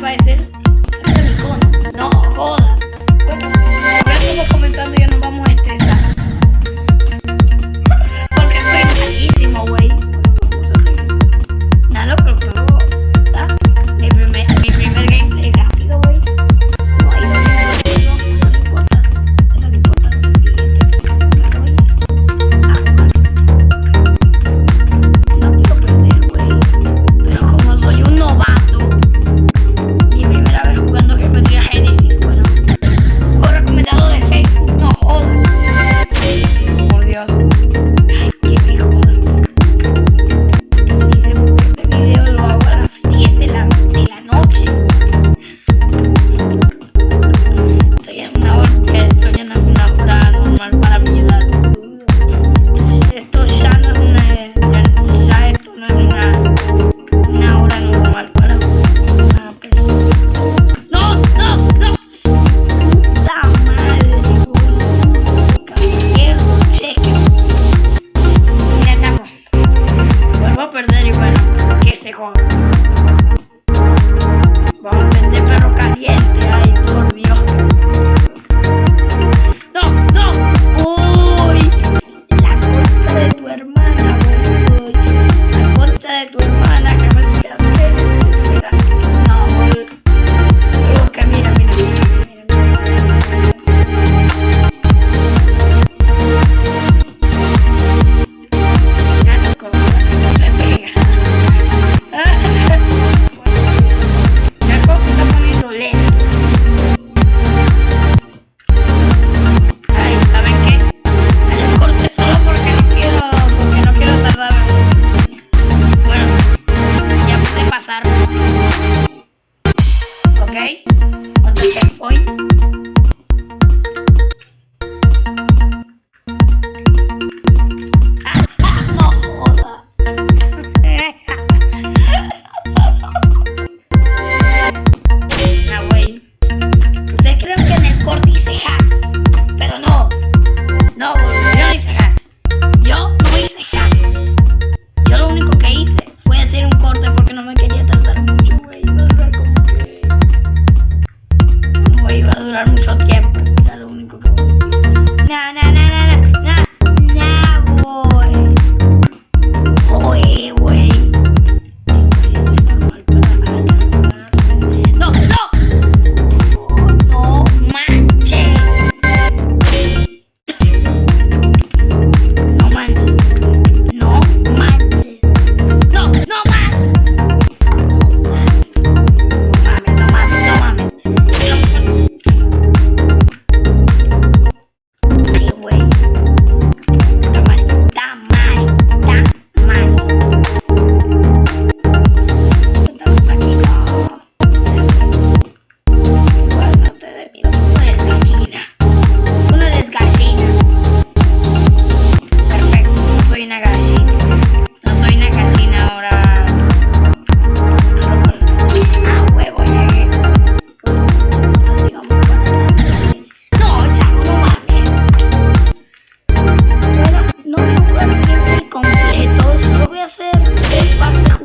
Bye, cell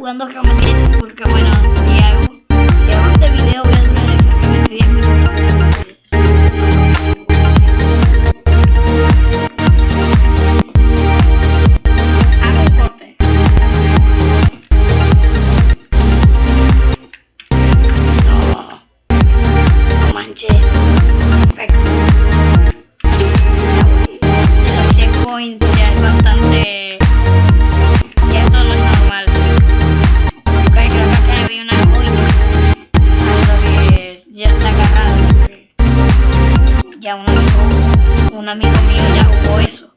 jugando Chroma porque bueno, ya. un amigo mío ya jugó eso.